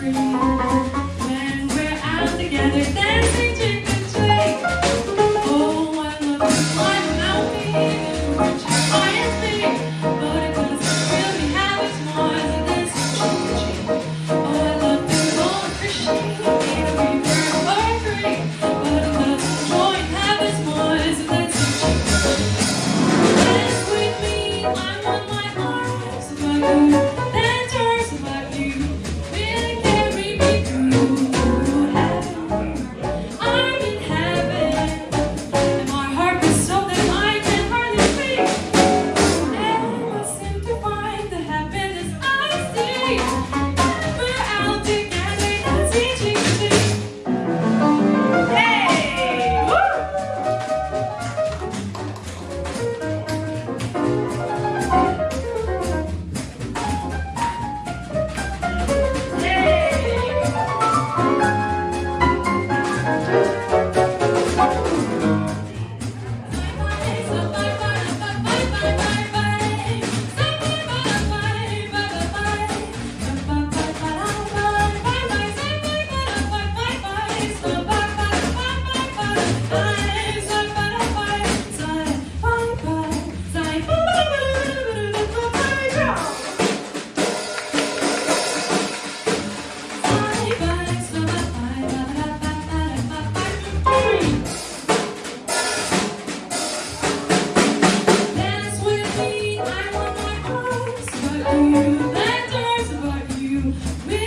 free. We